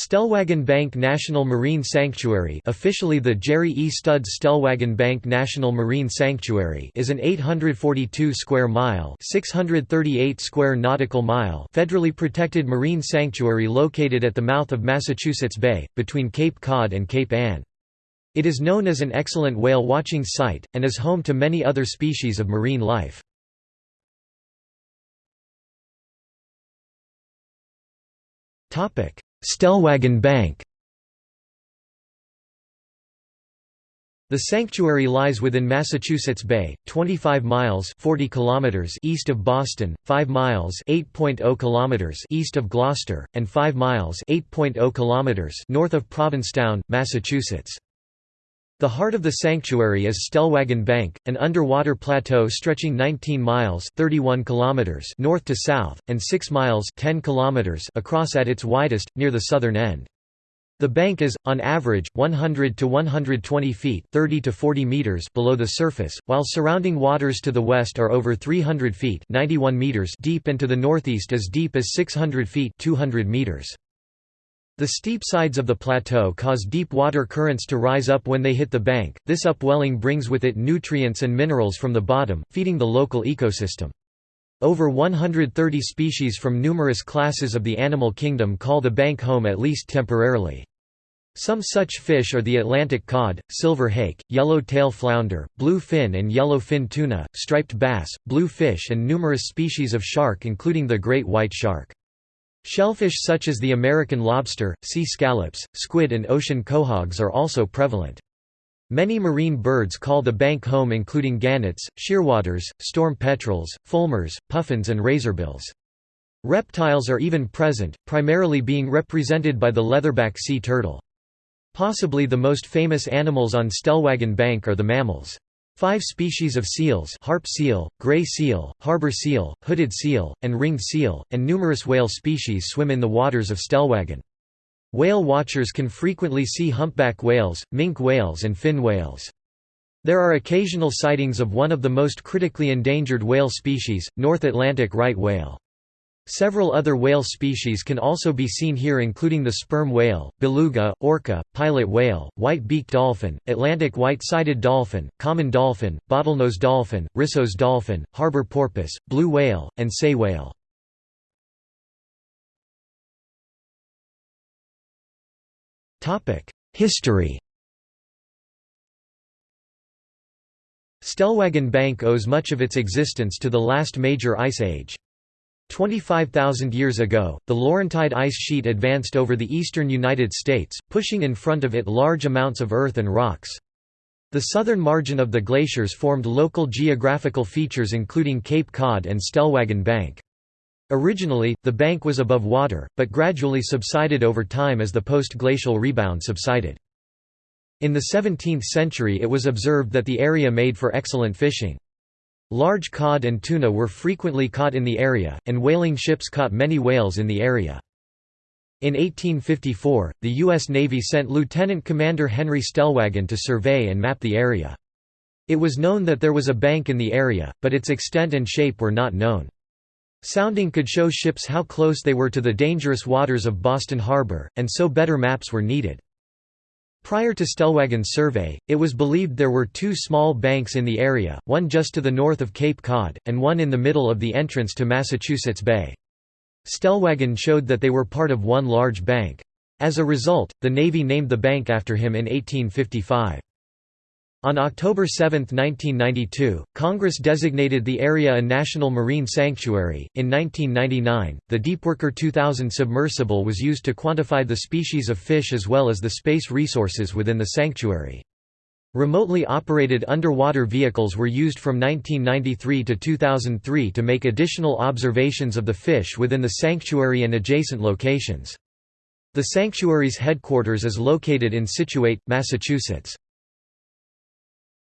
Stellwagen Bank National Marine Sanctuary officially the Jerry E. Studs Stellwagen Bank National Marine Sanctuary is an 842 square mile 638 square nautical mile federally protected marine sanctuary located at the mouth of Massachusetts Bay, between Cape Cod and Cape Ann. It is known as an excellent whale watching site, and is home to many other species of marine life. Topic Stellwagen Bank The sanctuary lies within Massachusetts Bay, 25 miles 40 kilometers east of Boston, 5 miles 8.0 kilometers east of Gloucester, and 5 miles 8.0 kilometers north of Provincetown, Massachusetts. The heart of the sanctuary is Stellwagen Bank, an underwater plateau stretching 19 miles 31 kilometers north to south, and 6 miles 10 kilometers across at its widest, near the southern end. The bank is, on average, 100 to 120 feet 30 to 40 meters below the surface, while surrounding waters to the west are over 300 feet 91 meters deep and to the northeast as deep as 600 feet 200 meters. The steep sides of the plateau cause deep water currents to rise up when they hit the bank. This upwelling brings with it nutrients and minerals from the bottom, feeding the local ecosystem. Over 130 species from numerous classes of the animal kingdom call the bank home at least temporarily. Some such fish are the Atlantic cod, silver hake, yellow-tail flounder, blue fin and yellow fin tuna, striped bass, blue fish and numerous species of shark including the great white shark. Shellfish such as the American lobster, sea scallops, squid and ocean quahogs are also prevalent. Many marine birds call the bank home including gannets, shearwaters, storm petrels, fulmars, puffins and razorbills. Reptiles are even present, primarily being represented by the leatherback sea turtle. Possibly the most famous animals on Stellwagen Bank are the mammals. Five species of seals harp seal, gray seal, harbor seal, hooded seal, and ringed seal, and numerous whale species swim in the waters of Stellwagen. Whale watchers can frequently see humpback whales, minke whales and fin whales. There are occasional sightings of one of the most critically endangered whale species, North Atlantic right whale. Several other whale species can also be seen here including the sperm whale, beluga, orca, pilot whale, white-beaked dolphin, Atlantic white-sided dolphin, common dolphin, bottlenose dolphin, Risso's dolphin, harbor porpoise, blue whale, and sei whale. History Stellwagen Bank owes much of its existence to the last major ice age. 25,000 years ago, the Laurentide ice sheet advanced over the eastern United States, pushing in front of it large amounts of earth and rocks. The southern margin of the glaciers formed local geographical features including Cape Cod and Stellwagen Bank. Originally, the bank was above water, but gradually subsided over time as the post-glacial rebound subsided. In the 17th century it was observed that the area made for excellent fishing. Large cod and tuna were frequently caught in the area, and whaling ships caught many whales in the area. In 1854, the U.S. Navy sent Lieutenant Commander Henry Stellwagen to survey and map the area. It was known that there was a bank in the area, but its extent and shape were not known. Sounding could show ships how close they were to the dangerous waters of Boston Harbor, and so better maps were needed. Prior to Stellwagen's survey, it was believed there were two small banks in the area, one just to the north of Cape Cod, and one in the middle of the entrance to Massachusetts Bay. Stellwagen showed that they were part of one large bank. As a result, the Navy named the bank after him in 1855. On October 7, 1992, Congress designated the area a National Marine Sanctuary. In 1999, the Deepworker 2000 submersible was used to quantify the species of fish as well as the space resources within the sanctuary. Remotely operated underwater vehicles were used from 1993 to 2003 to make additional observations of the fish within the sanctuary and adjacent locations. The sanctuary's headquarters is located in Scituate, Massachusetts.